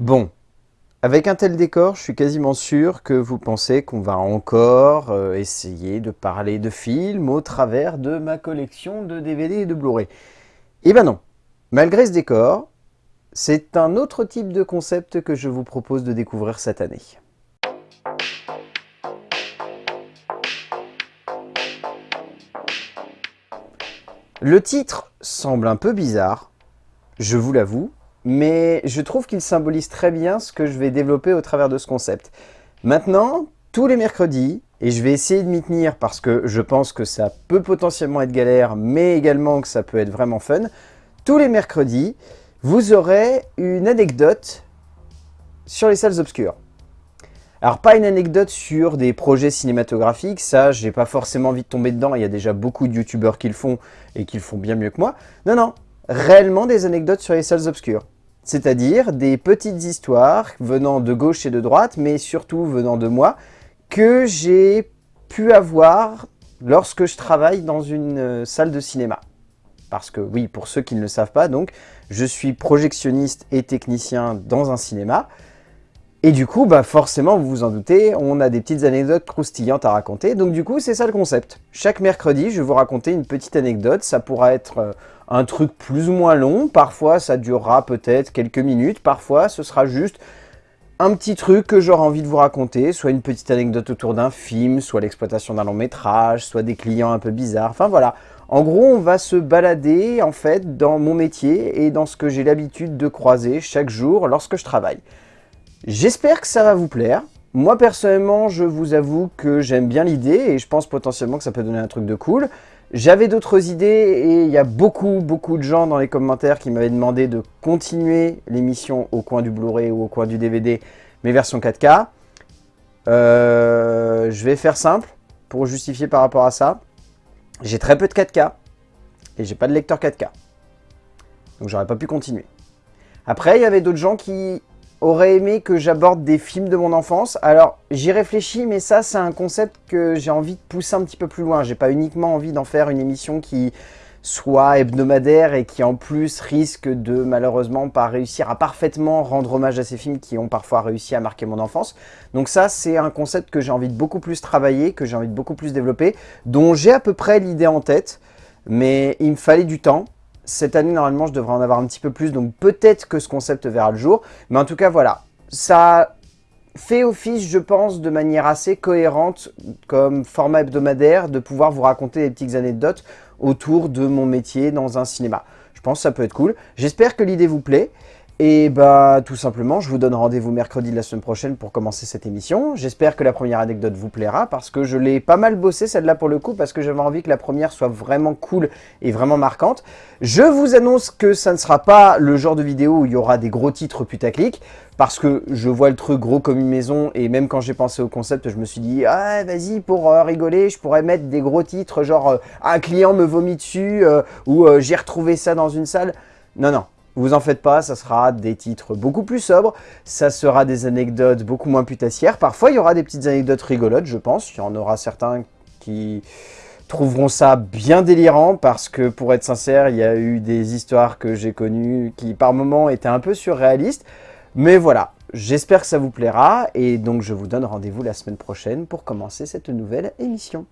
Bon, avec un tel décor, je suis quasiment sûr que vous pensez qu'on va encore euh, essayer de parler de films au travers de ma collection de DVD et de Blu-ray. Eh ben non, malgré ce décor, c'est un autre type de concept que je vous propose de découvrir cette année. Le titre semble un peu bizarre, je vous l'avoue, mais je trouve qu'il symbolise très bien ce que je vais développer au travers de ce concept. Maintenant, tous les mercredis, et je vais essayer de m'y tenir parce que je pense que ça peut potentiellement être galère, mais également que ça peut être vraiment fun, tous les mercredis, vous aurez une anecdote sur les salles obscures. Alors pas une anecdote sur des projets cinématographiques, ça j'ai pas forcément envie de tomber dedans, il y a déjà beaucoup de youtubeurs qui le font et qui le font bien mieux que moi. Non, non, réellement des anecdotes sur les salles obscures. C'est-à-dire des petites histoires venant de gauche et de droite, mais surtout venant de moi, que j'ai pu avoir lorsque je travaille dans une euh, salle de cinéma. Parce que oui, pour ceux qui ne le savent pas, donc, je suis projectionniste et technicien dans un cinéma. Et du coup, bah forcément, vous vous en doutez, on a des petites anecdotes croustillantes à raconter. Donc du coup, c'est ça le concept. Chaque mercredi, je vais vous raconter une petite anecdote. Ça pourra être euh, un truc plus ou moins long. Parfois, ça durera peut-être quelques minutes. Parfois, ce sera juste un petit truc que j'aurai envie de vous raconter. Soit une petite anecdote autour d'un film, soit l'exploitation d'un long métrage, soit des clients un peu bizarres. Enfin voilà. En gros, on va se balader en fait dans mon métier et dans ce que j'ai l'habitude de croiser chaque jour lorsque je travaille. J'espère que ça va vous plaire. Moi, personnellement, je vous avoue que j'aime bien l'idée et je pense potentiellement que ça peut donner un truc de cool. J'avais d'autres idées et il y a beaucoup, beaucoup de gens dans les commentaires qui m'avaient demandé de continuer l'émission au coin du Blu-ray ou au coin du DVD, mes versions 4K. Euh, je vais faire simple pour justifier par rapport à ça. J'ai très peu de 4K et j'ai pas de lecteur 4K. Donc j'aurais pas pu continuer. Après, il y avait d'autres gens qui aurait aimé que j'aborde des films de mon enfance. Alors, j'y réfléchis, mais ça, c'est un concept que j'ai envie de pousser un petit peu plus loin. J'ai pas uniquement envie d'en faire une émission qui soit hebdomadaire et qui en plus risque de malheureusement pas réussir à parfaitement rendre hommage à ces films qui ont parfois réussi à marquer mon enfance. Donc ça, c'est un concept que j'ai envie de beaucoup plus travailler, que j'ai envie de beaucoup plus développer, dont j'ai à peu près l'idée en tête, mais il me fallait du temps. Cette année, normalement, je devrais en avoir un petit peu plus, donc peut-être que ce concept verra le jour. Mais en tout cas, voilà, ça fait office, je pense, de manière assez cohérente comme format hebdomadaire de pouvoir vous raconter des petites anecdotes autour de mon métier dans un cinéma. Je pense que ça peut être cool. J'espère que l'idée vous plaît. Et bah tout simplement, je vous donne rendez-vous mercredi de la semaine prochaine pour commencer cette émission. J'espère que la première anecdote vous plaira parce que je l'ai pas mal bossé celle-là pour le coup parce que j'avais envie que la première soit vraiment cool et vraiment marquante. Je vous annonce que ça ne sera pas le genre de vidéo où il y aura des gros titres putaclic parce que je vois le truc gros comme une maison et même quand j'ai pensé au concept, je me suis dit ah vas-y pour euh, rigoler, je pourrais mettre des gros titres genre euh, un client me vomit dessus euh, ou j'ai retrouvé ça dans une salle. Non non, vous en faites pas, ça sera des titres beaucoup plus sobres, ça sera des anecdotes beaucoup moins putassières. Parfois, il y aura des petites anecdotes rigolotes, je pense. Il y en aura certains qui trouveront ça bien délirant parce que, pour être sincère, il y a eu des histoires que j'ai connues qui, par moments, étaient un peu surréalistes. Mais voilà, j'espère que ça vous plaira et donc je vous donne rendez-vous la semaine prochaine pour commencer cette nouvelle émission.